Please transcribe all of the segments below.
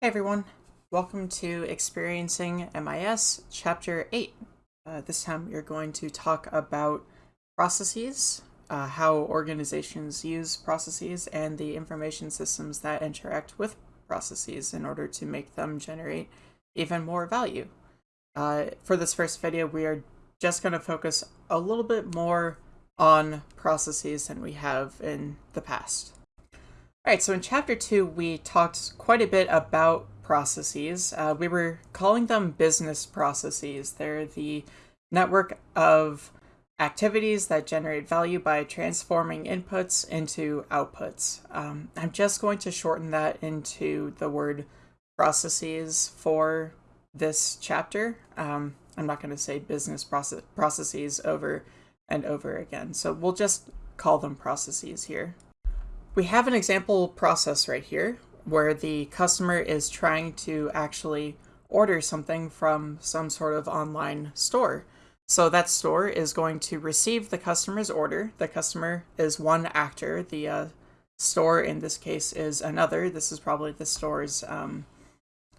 Hey everyone, welcome to Experiencing MIS Chapter 8. Uh, this time we're going to talk about processes, uh, how organizations use processes, and the information systems that interact with processes in order to make them generate even more value. Uh, for this first video, we are just going to focus a little bit more on processes than we have in the past. Alright, so in chapter 2, we talked quite a bit about processes. Uh, we were calling them business processes. They're the network of activities that generate value by transforming inputs into outputs. Um, I'm just going to shorten that into the word processes for this chapter. Um, I'm not going to say business process processes over and over again. So we'll just call them processes here. We have an example process right here where the customer is trying to actually order something from some sort of online store. So that store is going to receive the customer's order. The customer is one actor. The uh, store in this case is another. This is probably the store's um,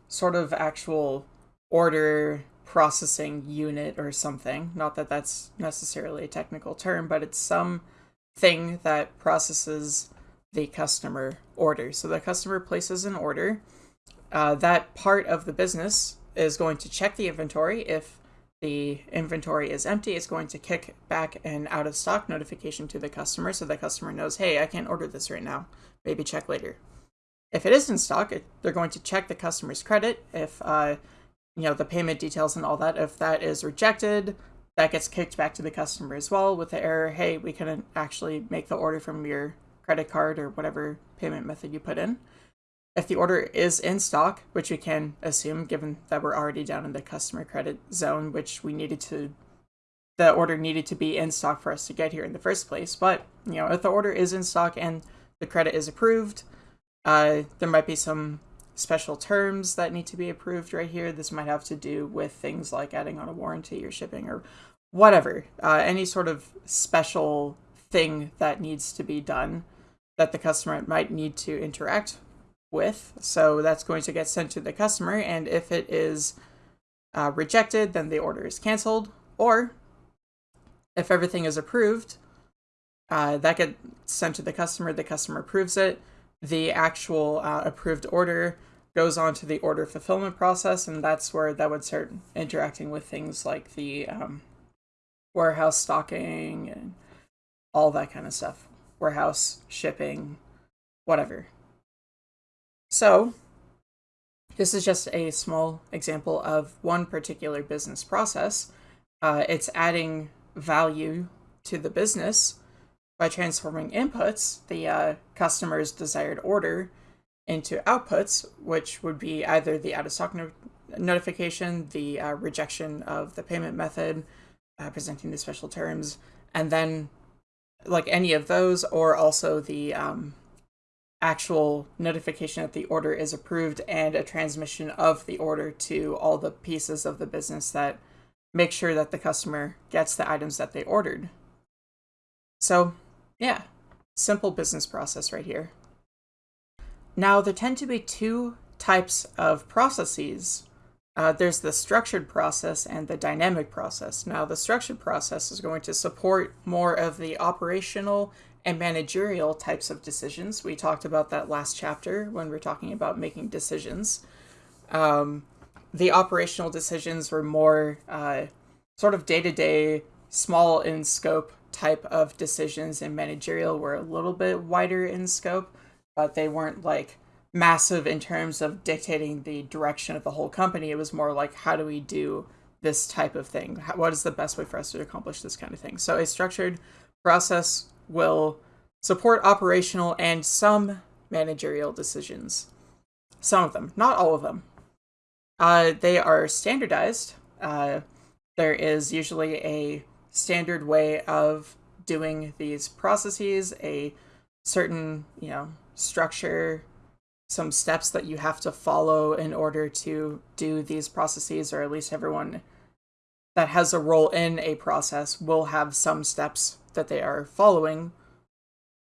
sort of actual order processing unit or something. Not that that's necessarily a technical term, but it's some thing that processes the customer order. So the customer places an order. Uh, that part of the business is going to check the inventory. If the inventory is empty, it's going to kick back an out of stock notification to the customer so the customer knows, hey, I can't order this right now. Maybe check later. If it is in stock, it, they're going to check the customer's credit. If uh, you know the payment details and all that. If that is rejected, that gets kicked back to the customer as well with the error. Hey, we couldn't actually make the order from your credit card or whatever payment method you put in. If the order is in stock, which we can assume given that we're already down in the customer credit zone, which we needed to, the order needed to be in stock for us to get here in the first place. But, you know, if the order is in stock and the credit is approved, uh, there might be some special terms that need to be approved right here. This might have to do with things like adding on a warranty or shipping or whatever. Uh, any sort of special thing that needs to be done that the customer might need to interact with. So that's going to get sent to the customer, and if it is uh, rejected, then the order is canceled. Or if everything is approved, uh, that gets sent to the customer, the customer approves it, the actual uh, approved order goes on to the order fulfillment process, and that's where that would start interacting with things like the um, warehouse stocking and all that kind of stuff warehouse, shipping, whatever. So, this is just a small example of one particular business process. Uh, it's adding value to the business by transforming inputs, the uh, customer's desired order, into outputs, which would be either the out of stock no notification, the uh, rejection of the payment method, uh, presenting the special terms, and then like any of those, or also the um, actual notification that the order is approved and a transmission of the order to all the pieces of the business that make sure that the customer gets the items that they ordered. So, yeah, simple business process right here. Now, there tend to be two types of processes uh, there's the structured process and the dynamic process. Now, the structured process is going to support more of the operational and managerial types of decisions. We talked about that last chapter when we are talking about making decisions. Um, the operational decisions were more uh, sort of day to day, small in scope type of decisions, and managerial were a little bit wider in scope, but they weren't like massive in terms of dictating the direction of the whole company. It was more like, how do we do this type of thing? How, what is the best way for us to accomplish this kind of thing? So a structured process will support operational and some managerial decisions. Some of them, not all of them. Uh, they are standardized. Uh, there is usually a standard way of doing these processes, a certain, you know, structure some steps that you have to follow in order to do these processes, or at least everyone that has a role in a process will have some steps that they are following.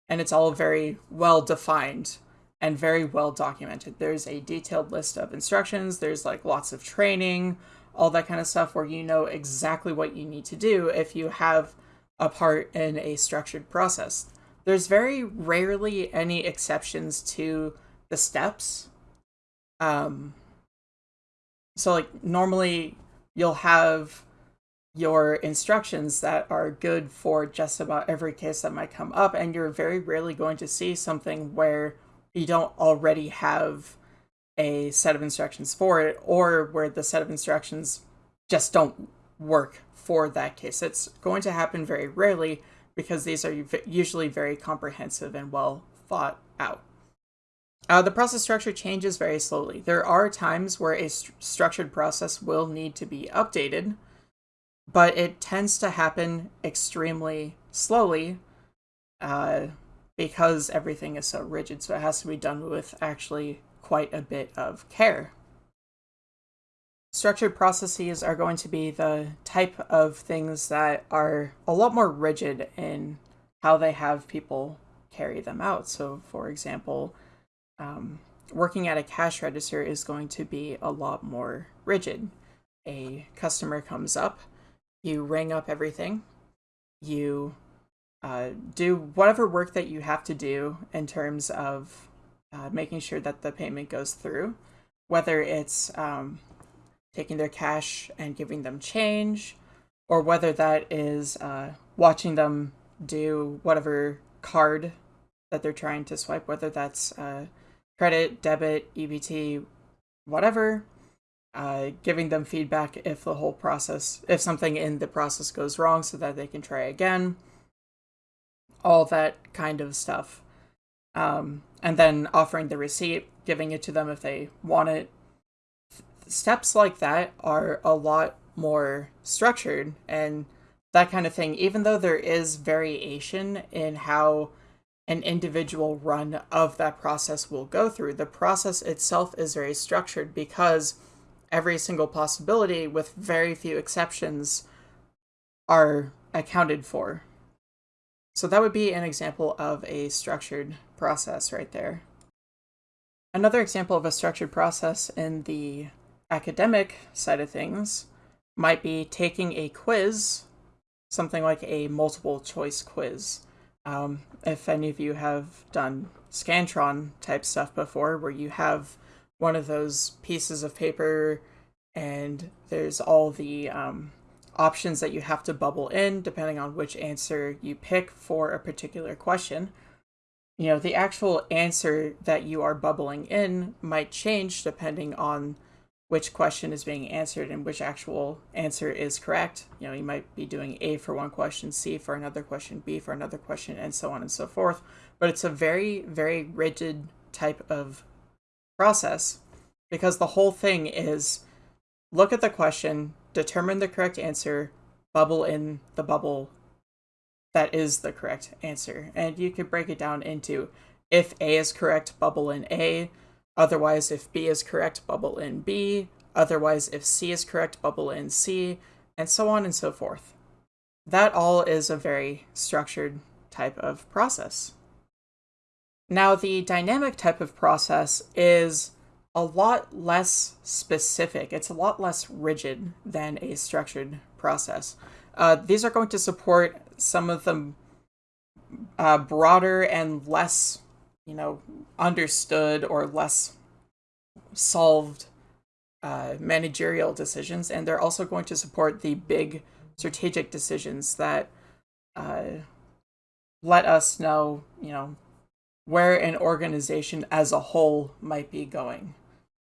And it's all very well defined. and very well documented. There's a detailed list of instructions, there's like lots of training, all that kind of stuff where you know exactly what you need to do if you have a part in a structured process. There's very rarely any exceptions to the steps. Um, so like normally you'll have your instructions that are good for just about every case that might come up and you're very rarely going to see something where you don't already have a set of instructions for it or where the set of instructions just don't work for that case. It's going to happen very rarely because these are usually very comprehensive and well thought out. Uh, the process structure changes very slowly. There are times where a st structured process will need to be updated, but it tends to happen extremely slowly uh, because everything is so rigid, so it has to be done with actually quite a bit of care. Structured processes are going to be the type of things that are a lot more rigid in how they have people carry them out. So, for example, um, working at a cash register is going to be a lot more rigid. A customer comes up, you ring up everything, you uh, do whatever work that you have to do in terms of uh, making sure that the payment goes through, whether it's um, taking their cash and giving them change, or whether that is uh, watching them do whatever card that they're trying to swipe, whether that's uh, credit, debit, EBT, whatever, uh, giving them feedback if the whole process, if something in the process goes wrong so that they can try again, all that kind of stuff. Um, and then offering the receipt, giving it to them if they want it. Steps like that are a lot more structured and that kind of thing, even though there is variation in how an individual run of that process will go through, the process itself is very structured because every single possibility, with very few exceptions, are accounted for. So that would be an example of a structured process right there. Another example of a structured process in the academic side of things might be taking a quiz, something like a multiple choice quiz. Um, if any of you have done Scantron type stuff before, where you have one of those pieces of paper and there's all the um, options that you have to bubble in depending on which answer you pick for a particular question. You know, the actual answer that you are bubbling in might change depending on which question is being answered and which actual answer is correct. You know, you might be doing A for one question, C for another question, B for another question, and so on and so forth. But it's a very, very rigid type of process because the whole thing is look at the question, determine the correct answer, bubble in the bubble that is the correct answer. And you could break it down into if A is correct, bubble in A. Otherwise, if B is correct, bubble in B. Otherwise, if C is correct, bubble in C, and so on and so forth. That all is a very structured type of process. Now, the dynamic type of process is a lot less specific. It's a lot less rigid than a structured process. Uh, these are going to support some of the uh, broader and less, you know, understood or less solved uh, managerial decisions, and they're also going to support the big strategic decisions that uh, let us know, you know, where an organization as a whole might be going.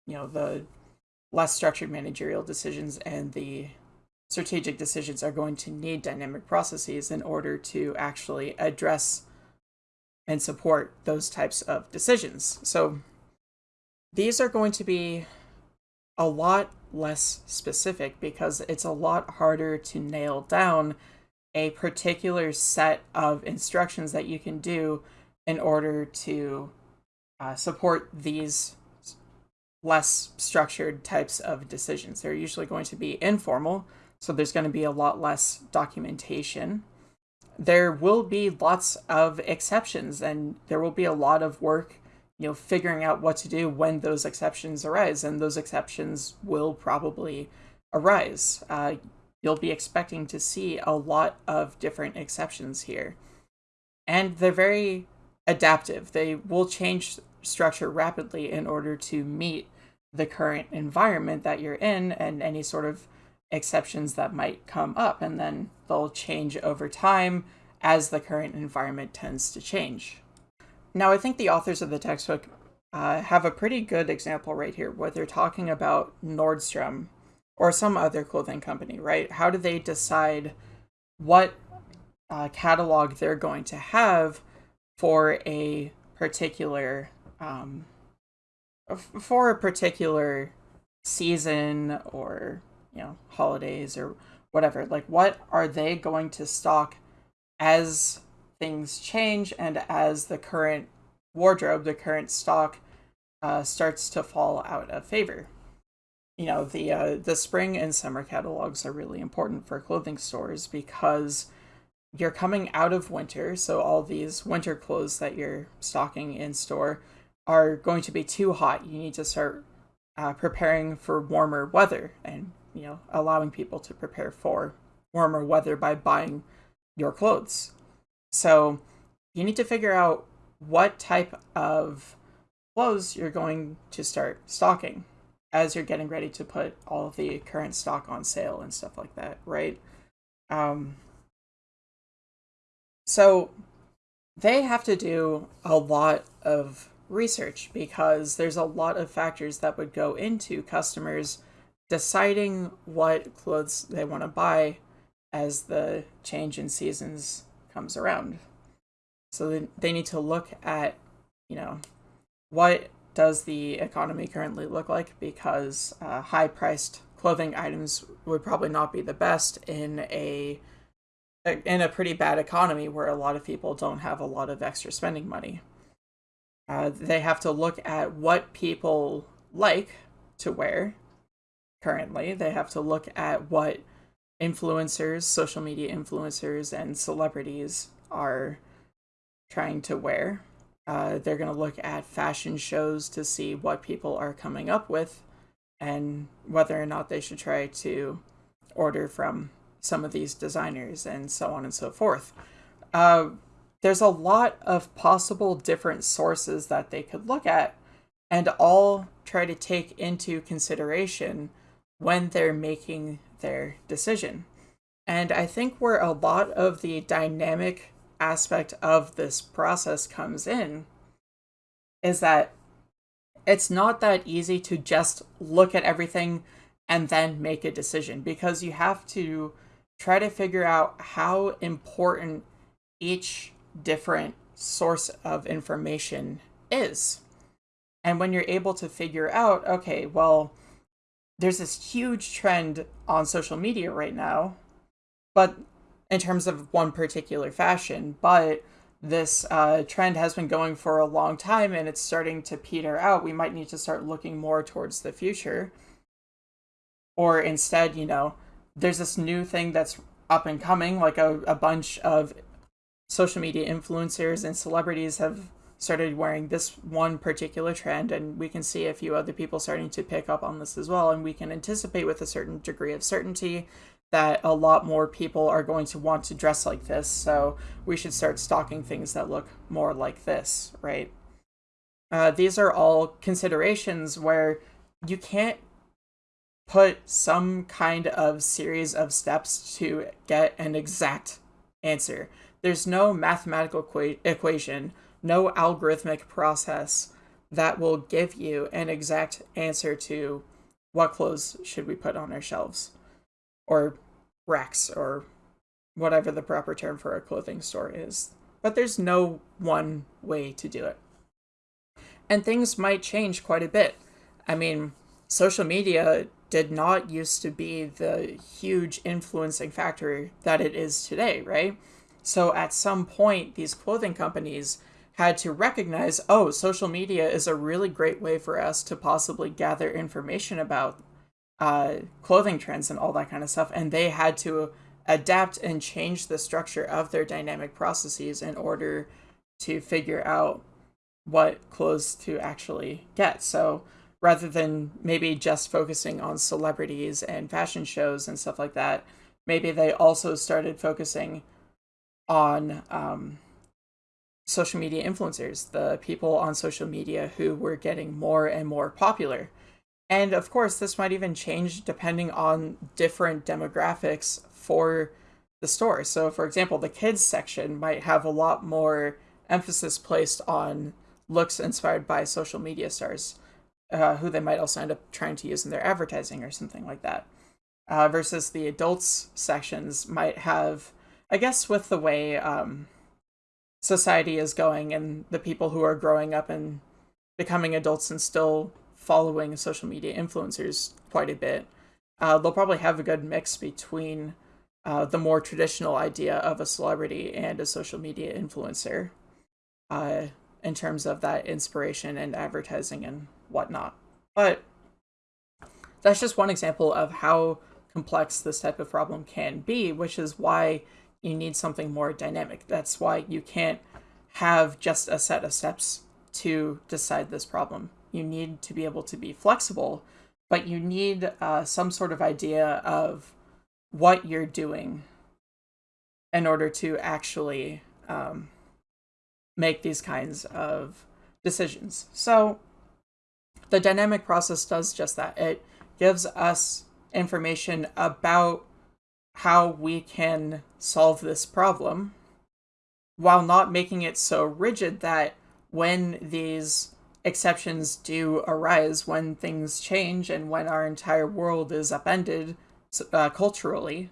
You know the less structured managerial decisions and the strategic decisions are going to need dynamic processes in order to actually address and support those types of decisions. So these are going to be a lot less specific because it's a lot harder to nail down a particular set of instructions that you can do in order to uh, support these less structured types of decisions. They're usually going to be informal, so there's going to be a lot less documentation. There will be lots of exceptions, and there will be a lot of work you know, figuring out what to do when those exceptions arise, and those exceptions will probably arise. Uh, you'll be expecting to see a lot of different exceptions here. And they're very adaptive. They will change structure rapidly in order to meet the current environment that you're in and any sort of exceptions that might come up. And then they'll change over time as the current environment tends to change. Now, I think the authors of the textbook uh, have a pretty good example right here where they're talking about Nordstrom or some other clothing company, right? How do they decide what uh, catalog they're going to have for a particular um, for a particular season or you know holidays or whatever like what are they going to stock as things change and as the current wardrobe the current stock uh, starts to fall out of favor you know the uh, the spring and summer catalogs are really important for clothing stores because you're coming out of winter so all these winter clothes that you're stocking in store are going to be too hot. You need to start uh, preparing for warmer weather and, you know, allowing people to prepare for warmer weather by buying your clothes. So you need to figure out what type of clothes you're going to start stocking as you're getting ready to put all of the current stock on sale and stuff like that, right? Um, so they have to do a lot of research because there's a lot of factors that would go into customers deciding what clothes they want to buy as the change in seasons comes around. So they need to look at, you know, what does the economy currently look like because uh, high priced clothing items would probably not be the best in a in a pretty bad economy where a lot of people don't have a lot of extra spending money. Uh, they have to look at what people like to wear currently. They have to look at what influencers, social media influencers, and celebrities are trying to wear. Uh, they're going to look at fashion shows to see what people are coming up with and whether or not they should try to order from some of these designers and so on and so forth. Uh, there's a lot of possible different sources that they could look at and all try to take into consideration when they're making their decision. And I think where a lot of the dynamic aspect of this process comes in is that it's not that easy to just look at everything and then make a decision because you have to try to figure out how important each different source of information is. And when you're able to figure out, okay, well, there's this huge trend on social media right now, but in terms of one particular fashion, but this uh, trend has been going for a long time and it's starting to peter out. We might need to start looking more towards the future. Or instead, you know, there's this new thing that's up and coming, like a, a bunch of social media influencers and celebrities have started wearing this one particular trend and we can see a few other people starting to pick up on this as well and we can anticipate with a certain degree of certainty that a lot more people are going to want to dress like this so we should start stocking things that look more like this right? Uh, these are all considerations where you can't put some kind of series of steps to get an exact answer. There's no mathematical equa equation, no algorithmic process that will give you an exact answer to what clothes should we put on our shelves or racks or whatever the proper term for a clothing store is. But there's no one way to do it. And things might change quite a bit. I mean, social media did not used to be the huge influencing factor that it is today, right? So at some point, these clothing companies had to recognize, oh, social media is a really great way for us to possibly gather information about uh, clothing trends and all that kind of stuff. And they had to adapt and change the structure of their dynamic processes in order to figure out what clothes to actually get. So rather than maybe just focusing on celebrities and fashion shows and stuff like that, maybe they also started focusing on um, social media influencers, the people on social media who were getting more and more popular. And of course, this might even change depending on different demographics for the store. So, for example, the kids section might have a lot more emphasis placed on looks inspired by social media stars, uh, who they might also end up trying to use in their advertising or something like that. Uh, versus the adults sections might have, I guess, with the way um, society is going and the people who are growing up and becoming adults and still following social media influencers quite a bit, uh, they'll probably have a good mix between uh, the more traditional idea of a celebrity and a social media influencer uh, in terms of that inspiration and advertising and whatnot. But that's just one example of how complex this type of problem can be, which is why you need something more dynamic. That's why you can't have just a set of steps to decide this problem. You need to be able to be flexible, but you need uh, some sort of idea of what you're doing in order to actually um, make these kinds of decisions. So the dynamic process does just that. It gives us information about how we can solve this problem while not making it so rigid that when these exceptions do arise, when things change, and when our entire world is upended uh, culturally,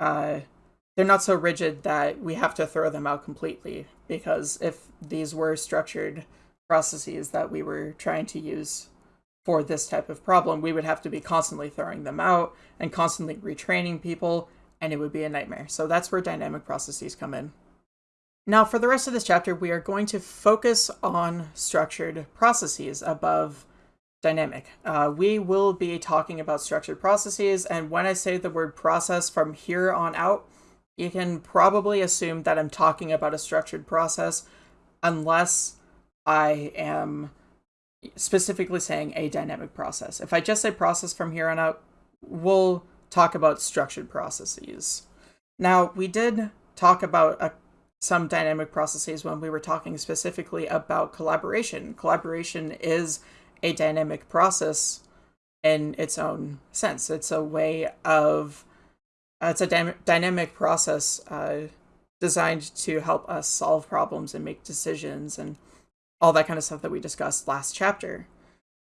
uh, they're not so rigid that we have to throw them out completely. Because if these were structured processes that we were trying to use for this type of problem, we would have to be constantly throwing them out and constantly retraining people, and it would be a nightmare. So that's where dynamic processes come in. Now, for the rest of this chapter, we are going to focus on structured processes above dynamic. Uh, we will be talking about structured processes, and when I say the word process from here on out, you can probably assume that I'm talking about a structured process unless I am specifically saying a dynamic process. If I just say process from here on out, we'll talk about structured processes. Now, we did talk about a, some dynamic processes when we were talking specifically about collaboration. Collaboration is a dynamic process in its own sense. It's a way of, uh, it's a dy dynamic process uh, designed to help us solve problems and make decisions and all that kind of stuff that we discussed last chapter.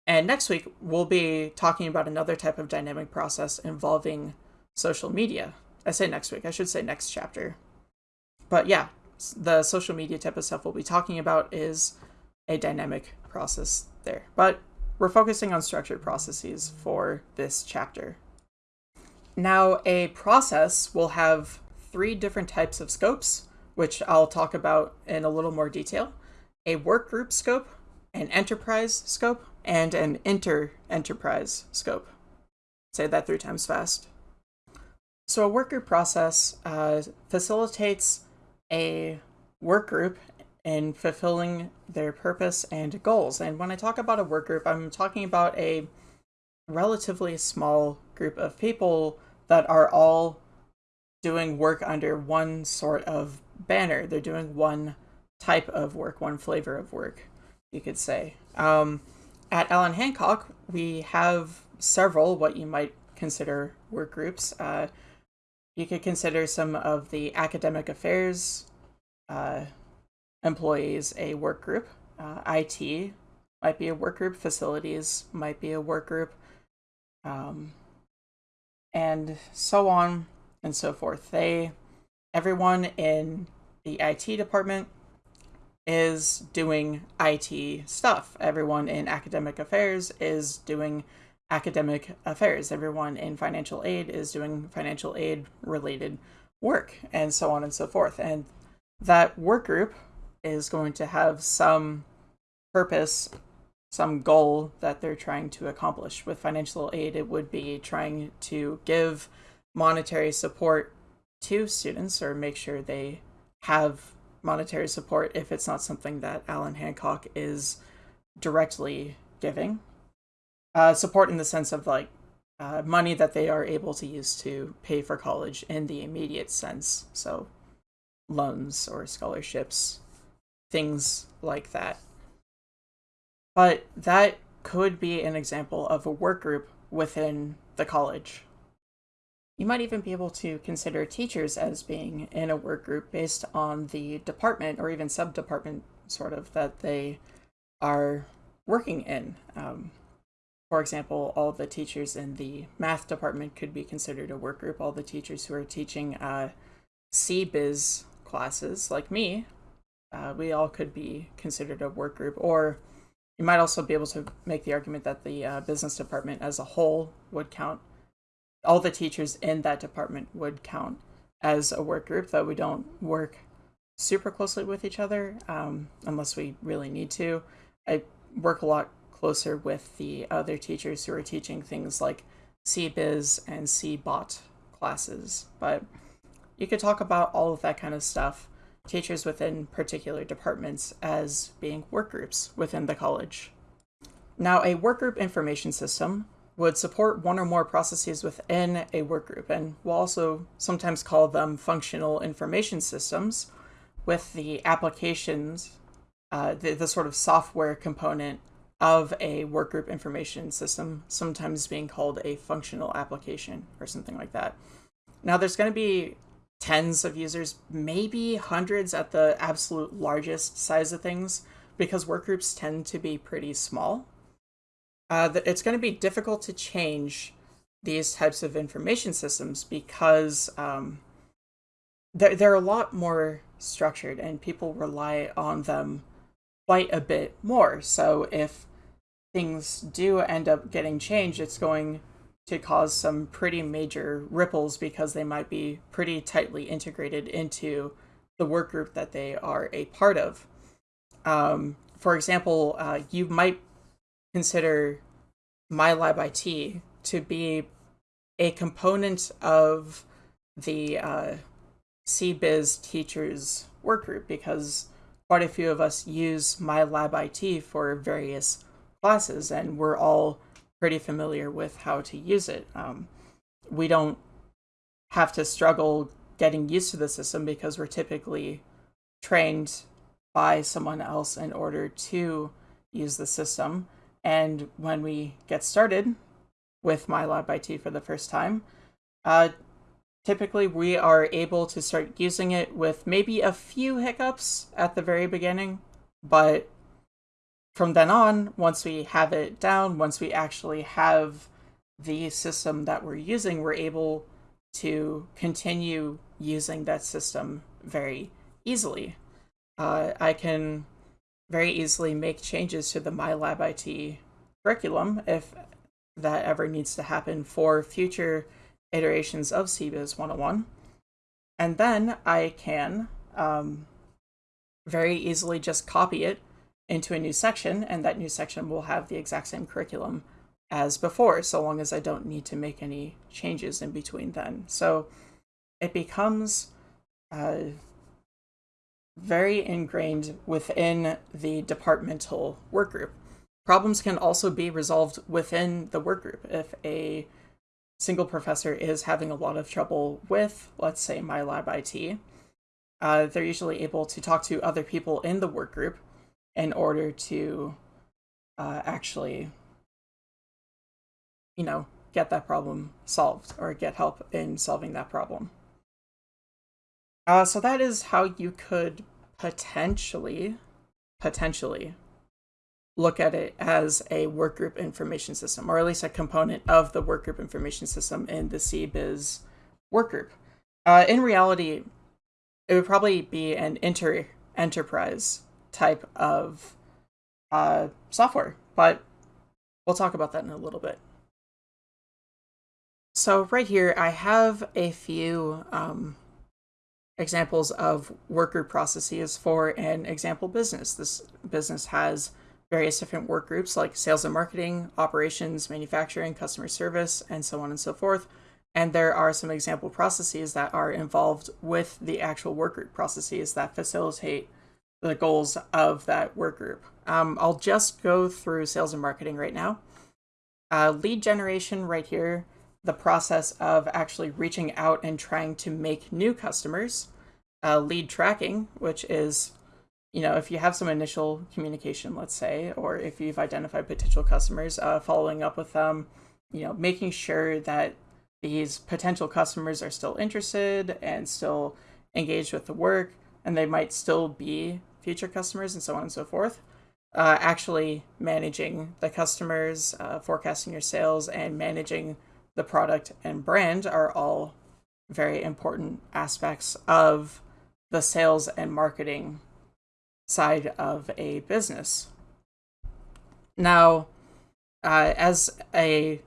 And next week, we'll be talking about another type of dynamic process involving social media. I say next week, I should say next chapter. But yeah, the social media type of stuff we'll be talking about is a dynamic process there. But we're focusing on structured processes for this chapter. Now, a process will have three different types of scopes, which I'll talk about in a little more detail a workgroup scope, an enterprise scope, and an inter-enterprise scope. Say that three times fast. So a workgroup process uh, facilitates a workgroup in fulfilling their purpose and goals. And when I talk about a work group, I'm talking about a relatively small group of people that are all doing work under one sort of banner. They're doing one type of work, one flavor of work, you could say. Um, at Allan Hancock, we have several what you might consider work groups. Uh, you could consider some of the academic affairs uh, employees a work group. Uh, IT might be a work group. Facilities might be a work group. Um, and so on and so forth. They, everyone in the IT department is doing IT stuff. Everyone in academic affairs is doing academic affairs. Everyone in financial aid is doing financial aid related work, and so on and so forth. And that work group is going to have some purpose, some goal that they're trying to accomplish. With financial aid, it would be trying to give monetary support to students or make sure they have monetary support if it's not something that Allan Hancock is directly giving. Uh, support in the sense of like uh, money that they are able to use to pay for college in the immediate sense. So loans or scholarships, things like that. But that could be an example of a work group within the college. You might even be able to consider teachers as being in a work group based on the department or even sub-department sort of that they are working in. Um, for example, all the teachers in the math department could be considered a work group. All the teachers who are teaching uh, CBiz classes, like me, uh, we all could be considered a work group. Or you might also be able to make the argument that the uh, business department as a whole would count. All the teachers in that department would count as a work group, though we don't work super closely with each other um, unless we really need to. I work a lot closer with the other teachers who are teaching things like CBiz and CBOT classes, but you could talk about all of that kind of stuff, teachers within particular departments as being work groups within the college. Now, a work group information system would support one or more processes within a workgroup, and we'll also sometimes call them functional information systems, with the applications, uh, the, the sort of software component of a workgroup information system, sometimes being called a functional application or something like that. Now, there's going to be tens of users, maybe hundreds at the absolute largest size of things, because workgroups tend to be pretty small. Uh, it's going to be difficult to change these types of information systems because um, they're, they're a lot more structured and people rely on them quite a bit more. So if things do end up getting changed, it's going to cause some pretty major ripples because they might be pretty tightly integrated into the work group that they are a part of. Um, for example, uh, you might consider MyLabIT to be a component of the uh, CBiz teachers workgroup because quite a few of us use MyLabIT for various classes and we're all pretty familiar with how to use it. Um, we don't have to struggle getting used to the system because we're typically trained by someone else in order to use the system. And when we get started with MyLabIT for the first time, uh, typically we are able to start using it with maybe a few hiccups at the very beginning, but from then on, once we have it down, once we actually have the system that we're using, we're able to continue using that system very easily. Uh, I can very easily make changes to the MyLab IT curriculum if that ever needs to happen for future iterations of CBiz 101. And then I can um, very easily just copy it into a new section, and that new section will have the exact same curriculum as before, so long as I don't need to make any changes in between then. So it becomes uh, very ingrained within the departmental workgroup. Problems can also be resolved within the workgroup. If a single professor is having a lot of trouble with, let's say, MyLabIT, uh, they're usually able to talk to other people in the workgroup in order to uh, actually, you know, get that problem solved or get help in solving that problem. Uh, so that is how you could potentially, potentially look at it as a workgroup information system, or at least a component of the workgroup information system in the CBiz workgroup. Uh, in reality, it would probably be an inter enterprise type of uh, software, but we'll talk about that in a little bit. So right here, I have a few um, examples of worker processes for an example business. This business has various different work groups like sales and marketing, operations, manufacturing, customer service, and so on and so forth. And there are some example processes that are involved with the actual workgroup processes that facilitate the goals of that work group. Um, I'll just go through sales and marketing right now. Uh, lead generation right here, the process of actually reaching out and trying to make new customers. Uh, lead tracking, which is, you know, if you have some initial communication, let's say, or if you've identified potential customers, uh, following up with them, you know, making sure that these potential customers are still interested and still engaged with the work, and they might still be future customers and so on and so forth uh, actually managing the customers, uh, forecasting your sales, and managing the product and brand are all very important aspects of the sales and marketing side of a business. Now, uh, as a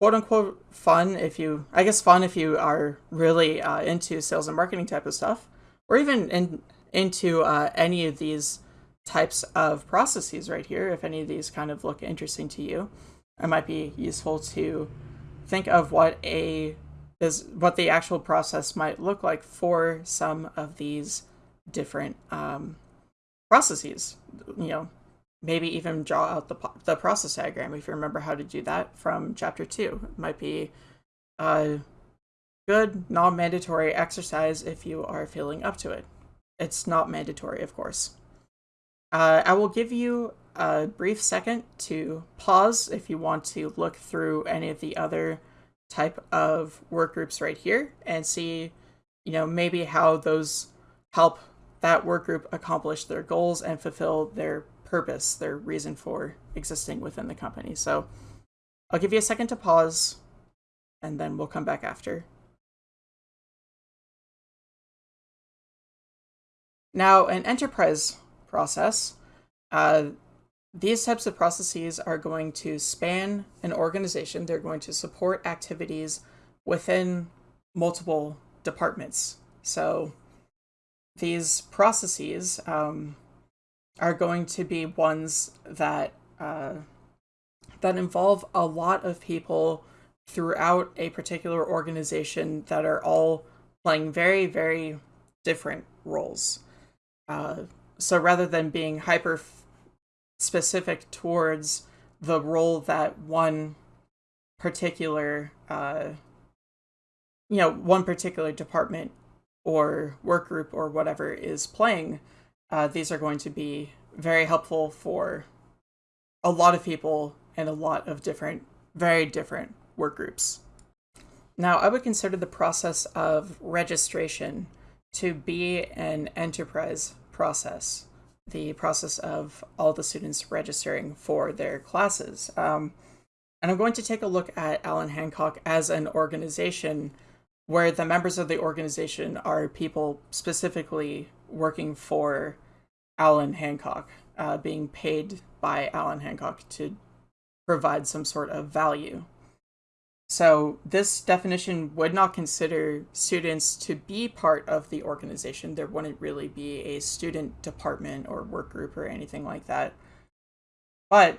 quote unquote fun, if you, I guess fun if you are really uh, into sales and marketing type of stuff, or even in, into uh, any of these types of processes right here, if any of these kind of look interesting to you, it might be useful to think of what a is what the actual process might look like for some of these different um, processes. You know, maybe even draw out the the process diagram if you remember how to do that from chapter two. It might be a good non-mandatory exercise if you are feeling up to it. It's not mandatory, of course. Uh, I will give you a brief second to pause if you want to look through any of the other type of work groups right here and see, you know, maybe how those help that work group accomplish their goals and fulfill their purpose, their reason for existing within the company. So I'll give you a second to pause and then we'll come back after. Now, an enterprise process. Uh, these types of processes are going to span an organization. They're going to support activities within multiple departments. So these processes um, are going to be ones that uh, that involve a lot of people throughout a particular organization that are all playing very, very different roles. Uh, so rather than being hyper specific towards the role that one particular uh, you know one particular department or work group or whatever is playing uh, these are going to be very helpful for a lot of people and a lot of different very different work groups. Now i would consider the process of registration to be an enterprise process, the process of all the students registering for their classes. Um, and I'm going to take a look at Allan Hancock as an organization where the members of the organization are people specifically working for Allan Hancock, uh, being paid by Allan Hancock to provide some sort of value. So this definition would not consider students to be part of the organization. There wouldn't really be a student department or work group or anything like that. But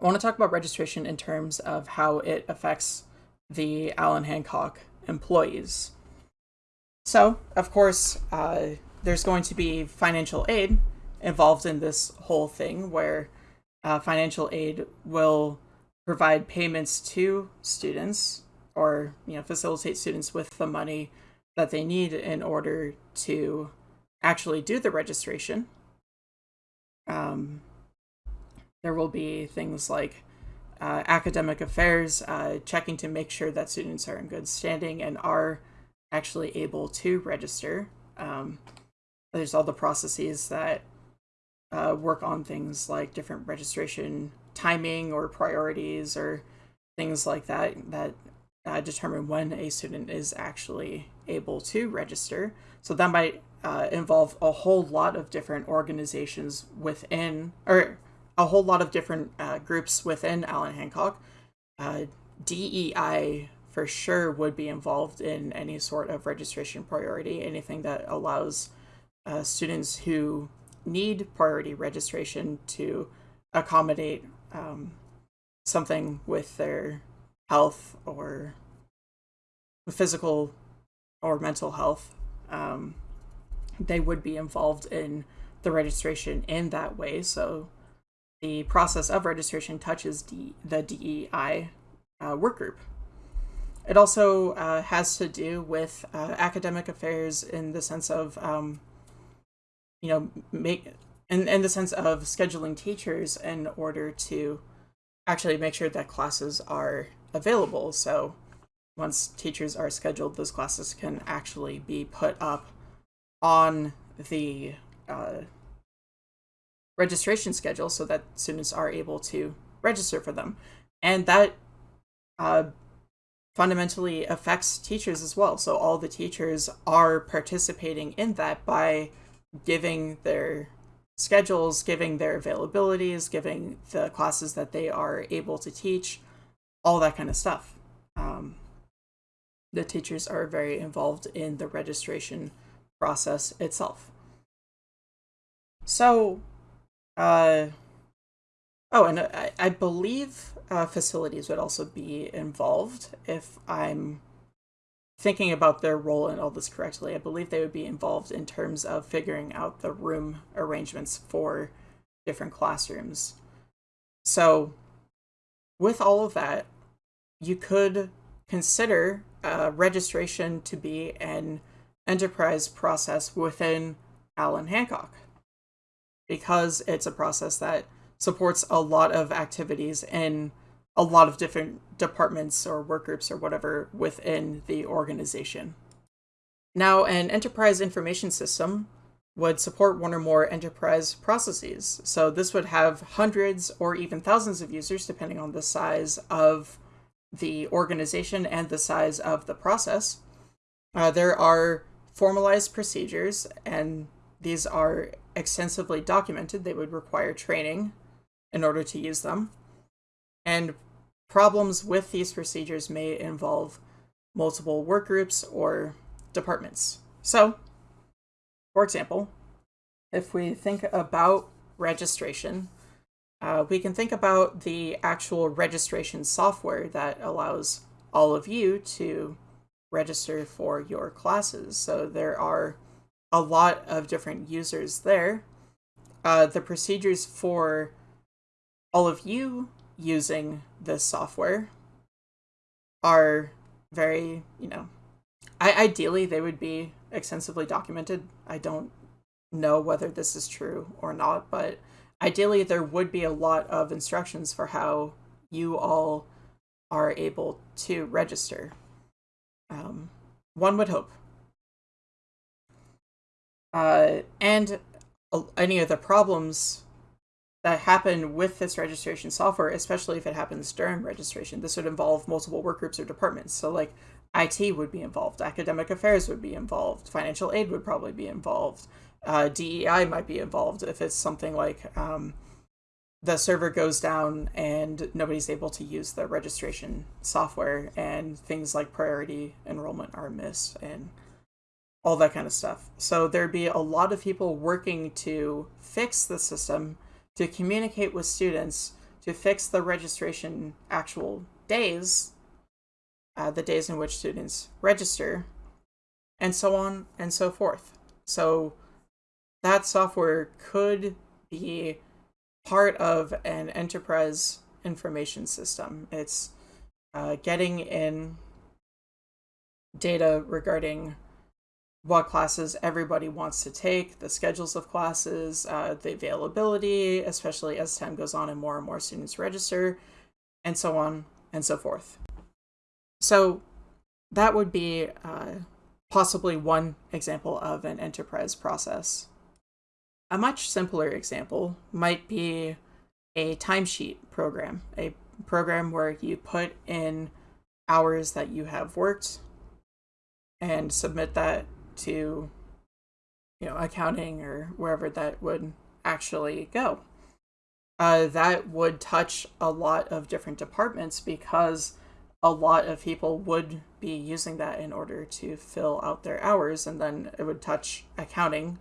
I want to talk about registration in terms of how it affects the Allan Hancock employees. So, of course, uh, there's going to be financial aid involved in this whole thing where uh, financial aid will provide payments to students or you know facilitate students with the money that they need in order to actually do the registration. Um, there will be things like uh, academic affairs, uh, checking to make sure that students are in good standing and are actually able to register. Um, there's all the processes that uh, work on things like different registration timing or priorities or things like that that uh, determine when a student is actually able to register. So that might uh, involve a whole lot of different organizations within, or a whole lot of different uh, groups within Allan Hancock. Uh, DEI for sure would be involved in any sort of registration priority, anything that allows uh, students who need priority registration to accommodate um, something with their health or physical or mental health, um, they would be involved in the registration in that way. So the process of registration touches D- the DEI uh, work group. It also uh, has to do with uh, academic affairs in the sense of, um, you know, make in, in the sense of scheduling teachers in order to actually make sure that classes are available. So once teachers are scheduled, those classes can actually be put up on the uh, registration schedule so that students are able to register for them. And that uh, fundamentally affects teachers as well. So all the teachers are participating in that by giving their schedules, giving their availabilities, giving the classes that they are able to teach, all that kind of stuff. Um, the teachers are very involved in the registration process itself. So, uh, oh, and I, I believe uh, facilities would also be involved if I'm thinking about their role in all this correctly. I believe they would be involved in terms of figuring out the room arrangements for different classrooms. So, with all of that, you could consider uh, registration to be an enterprise process within Allan Hancock because it's a process that supports a lot of activities in a lot of different departments or work groups or whatever within the organization. Now, an enterprise information system would support one or more enterprise processes. So this would have hundreds or even thousands of users, depending on the size of the organization and the size of the process. Uh, there are formalized procedures, and these are extensively documented. They would require training in order to use them. And problems with these procedures may involve multiple work groups or departments. So, for example, if we think about registration, uh, we can think about the actual registration software that allows all of you to register for your classes. So there are a lot of different users there. Uh, the procedures for all of you using this software are very, you know, I ideally they would be extensively documented. I don't know whether this is true or not, but ideally there would be a lot of instructions for how you all are able to register. Um, one would hope. Uh, and any of the problems that happen with this registration software, especially if it happens during registration, this would involve multiple work groups or departments. So, like, IT would be involved, academic affairs would be involved, financial aid would probably be involved, uh, DEI might be involved if it's something like um, the server goes down and nobody's able to use the registration software, and things like priority enrollment are missed, and all that kind of stuff. So there'd be a lot of people working to fix the system, to communicate with students, to fix the registration actual days, uh, the days in which students register, and so on and so forth. So that software could be part of an enterprise information system. It's uh, getting in data regarding what classes everybody wants to take, the schedules of classes, uh, the availability, especially as time goes on and more and more students register, and so on and so forth. So that would be uh, possibly one example of an enterprise process. A much simpler example might be a timesheet program, a program where you put in hours that you have worked and submit that to you know accounting or wherever that would actually go. Uh, that would touch a lot of different departments because a lot of people would be using that in order to fill out their hours and then it would touch accounting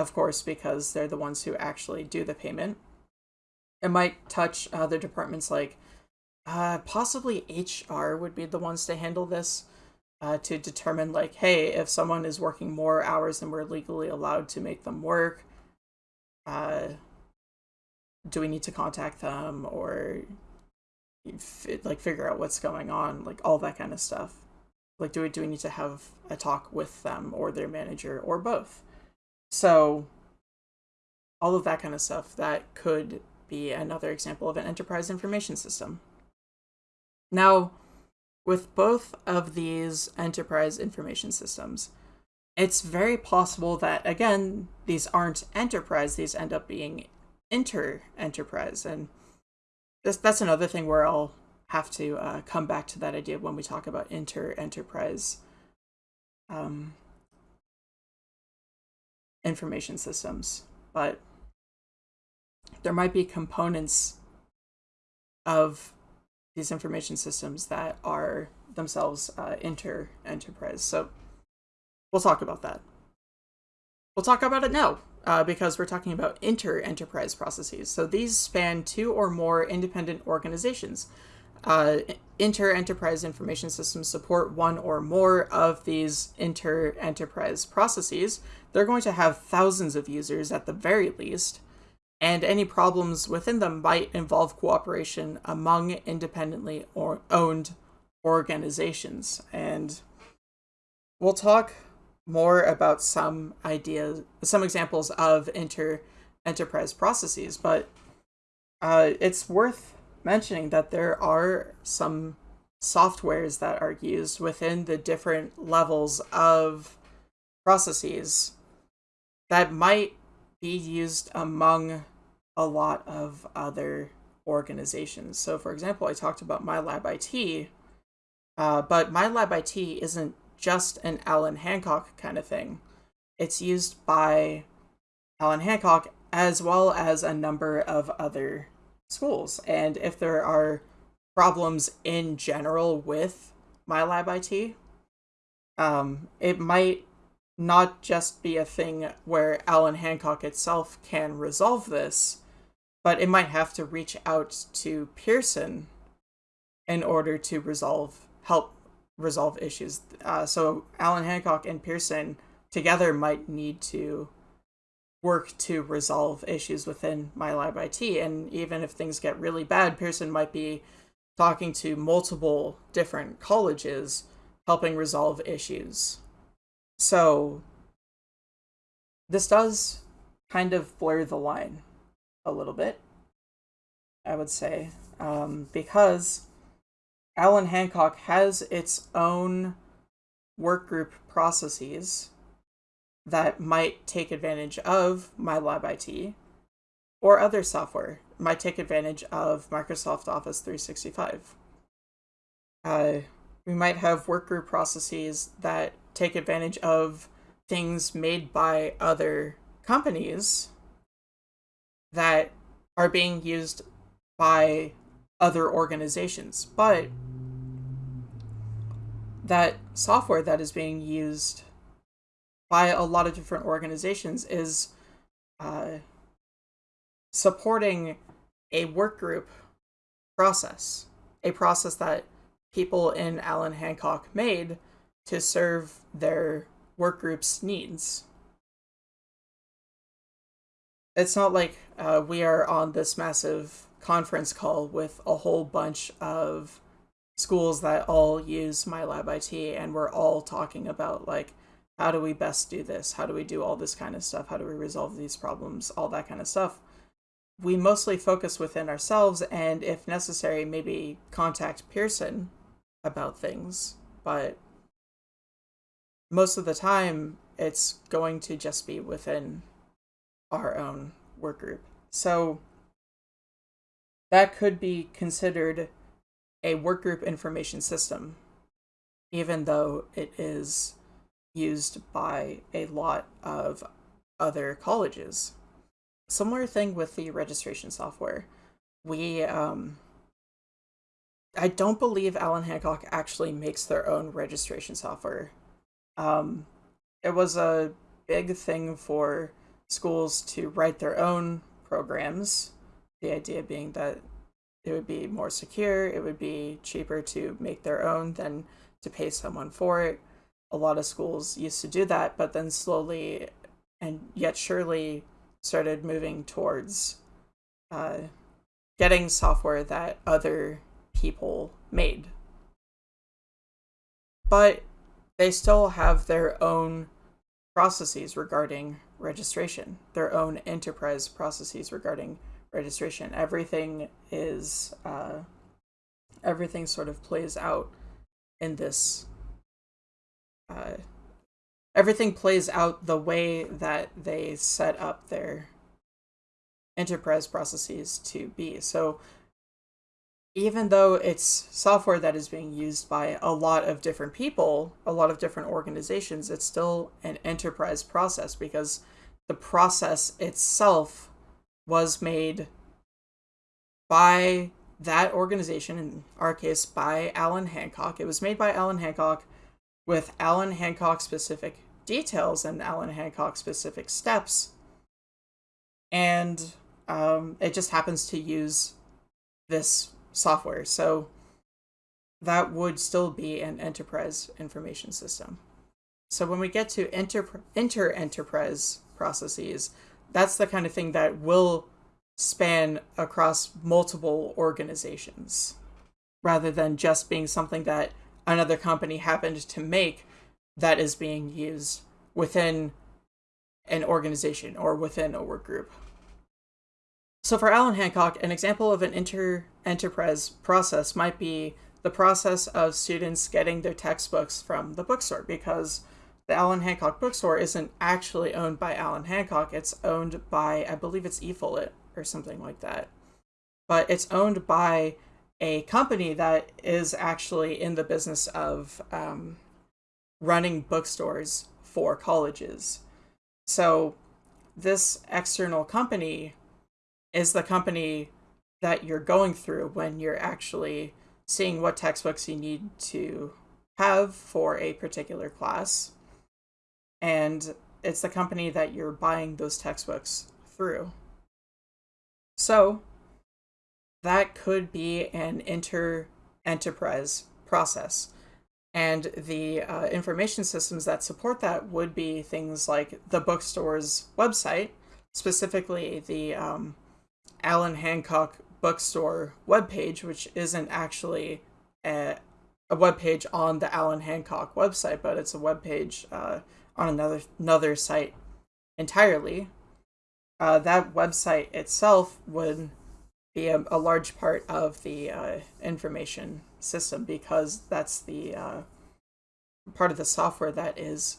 of course, because they're the ones who actually do the payment. It might touch other departments like Uh, possibly HR would be the ones to handle this uh, to determine, like, hey, if someone is working more hours than we're legally allowed to make them work, uh, do we need to contact them or like figure out what's going on, like all that kind of stuff. Like, do we do we need to have a talk with them or their manager or both? So, all of that kind of stuff that could be another example of an enterprise information system. Now, with both of these enterprise information systems, it's very possible that, again, these aren't enterprise, these end up being inter-enterprise. And this, that's another thing where I'll have to uh, come back to that idea when we talk about inter-enterprise um, information systems. But there might be components of these information systems that are themselves uh, inter-enterprise. So we'll talk about that. We'll talk about it now uh, because we're talking about inter-enterprise processes. So these span two or more independent organizations. Uh, inter-enterprise information systems support one or more of these inter-enterprise processes. They're going to have thousands of users at the very least, and any problems within them might involve cooperation among independently or owned organizations. And we'll talk more about some ideas, some examples of inter enterprise processes, but uh, it's worth mentioning that there are some softwares that are used within the different levels of processes that might be used among a lot of other organizations. So, for example, I talked about MyLab IT, uh, but MyLab IT isn't just an Allan Hancock kind of thing. It's used by Allan Hancock as well as a number of other schools. And if there are problems in general with MyLab IT, um, it might not just be a thing where Allan Hancock itself can resolve this, but it might have to reach out to Pearson in order to resolve help resolve issues. Uh, so Allan Hancock and Pearson together might need to work to resolve issues within MyLab IT. And even if things get really bad, Pearson might be talking to multiple different colleges, helping resolve issues. So this does kind of blur the line a little bit, I would say, um, because Allan Hancock has its own workgroup processes that might take advantage of MyLab IT or other software might take advantage of Microsoft Office 365. Uh, we might have workgroup processes that take advantage of things made by other companies that are being used by other organizations. But that software that is being used by a lot of different organizations is uh, supporting a work group process, a process that people in Allan Hancock made to serve their work group's needs. It's not like uh, we are on this massive conference call with a whole bunch of schools that all use MyLab IT and we're all talking about like how do we best do this? How do we do all this kind of stuff? How do we resolve these problems? All that kind of stuff. We mostly focus within ourselves and if necessary maybe contact pearson about things. But most of the time it's going to just be within our own work group so that could be considered a work group information system, even though it is used by a lot of other colleges. Similar thing with the registration software. We, um, I don't believe Allan Hancock actually makes their own registration software. Um, it was a big thing for schools to write their own programs. The idea being that it would be more secure. It would be cheaper to make their own than to pay someone for it. A lot of schools used to do that, but then slowly and yet surely started moving towards uh, getting software that other people made. But they still have their own processes regarding registration, their own enterprise processes regarding registration. Everything is uh, everything sort of plays out in this. Uh, everything plays out the way that they set up their enterprise processes to be. So even though it's software that is being used by a lot of different people, a lot of different organizations, it's still an enterprise process because the process itself was made by that organization, in our case by Allan Hancock. It was made by Allan Hancock with Allan Hancock specific details and Allan Hancock specific steps. And um, it just happens to use this software. So that would still be an enterprise information system. So when we get to inter, inter enterprise processes, that's the kind of thing that will span across multiple organizations rather than just being something that another company happened to make that is being used within an organization or within a work group. So for Allan Hancock, an example of an inter-enterprise process might be the process of students getting their textbooks from the bookstore because the Allan Hancock bookstore isn't actually owned by Allan Hancock. It's owned by, I believe it's eFollett or something like that. But it's owned by a company that is actually in the business of um, running bookstores for colleges. So this external company is the company that you're going through when you're actually seeing what textbooks you need to have for a particular class. And it's the company that you're buying those textbooks through. So that could be an inter enterprise process. And the uh, information systems that support that would be things like the bookstore's website, specifically the um, Allan Hancock bookstore webpage, which isn't actually a, a webpage on the Allan Hancock website, but it's a webpage uh, on another another site entirely. Uh, that website itself would be a, a large part of the uh, information system because that's the uh, part of the software that is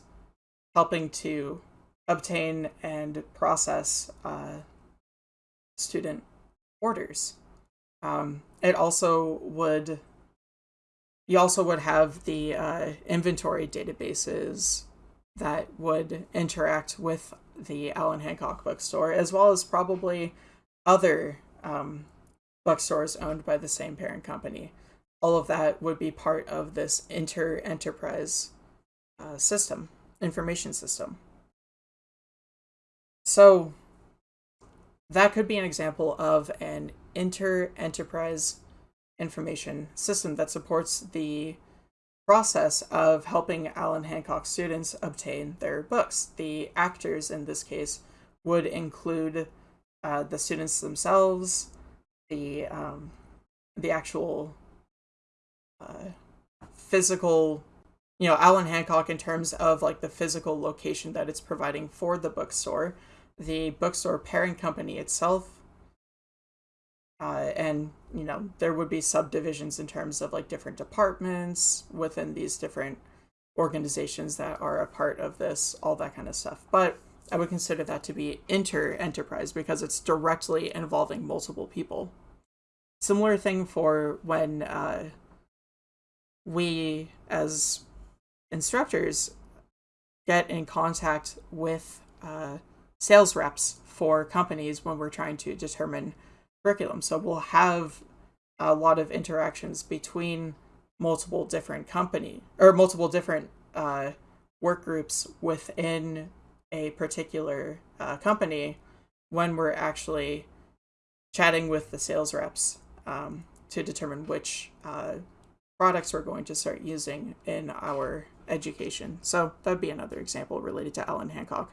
helping to obtain and process uh, student orders. Um, it also would, you also would have the uh, inventory databases that would interact with the Allan Hancock bookstore, as well as probably other um, bookstores owned by the same parent company. All of that would be part of this inter-enterprise uh, system, information system. So that could be an example of an inter-enterprise information system that supports the process of helping Allan Hancock students obtain their books. The actors in this case would include uh, the students themselves, the um, the actual uh, physical, you know, Allan Hancock in terms of like the physical location that it's providing for the bookstore, the bookstore parent company itself. Uh, and you know there would be subdivisions in terms of like different departments within these different organizations that are a part of this all that kind of stuff but i would consider that to be inter enterprise because it's directly involving multiple people similar thing for when uh, we as instructors get in contact with uh, sales reps for companies when we're trying to determine curriculum. So we'll have a lot of interactions between multiple different company or multiple different uh, work groups within a particular uh, company when we're actually chatting with the sales reps um, to determine which uh, products we're going to start using in our education. So that would be another example related to Allan Hancock.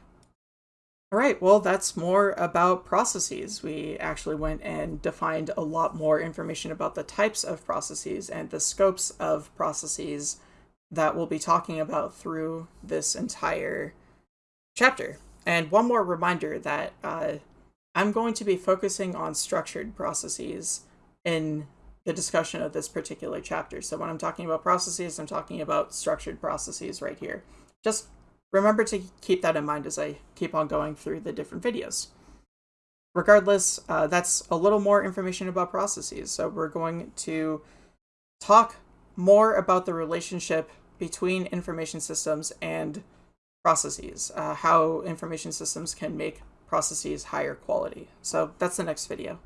All right, well, that's more about processes. We actually went and defined a lot more information about the types of processes and the scopes of processes that we'll be talking about through this entire chapter. And one more reminder that uh, I'm going to be focusing on structured processes in the discussion of this particular chapter. So when I'm talking about processes, I'm talking about structured processes right here. Just remember to keep that in mind as I keep on going through the different videos. Regardless, uh, that's a little more information about processes. So we're going to talk more about the relationship between information systems and processes, uh, how information systems can make processes higher quality. So that's the next video.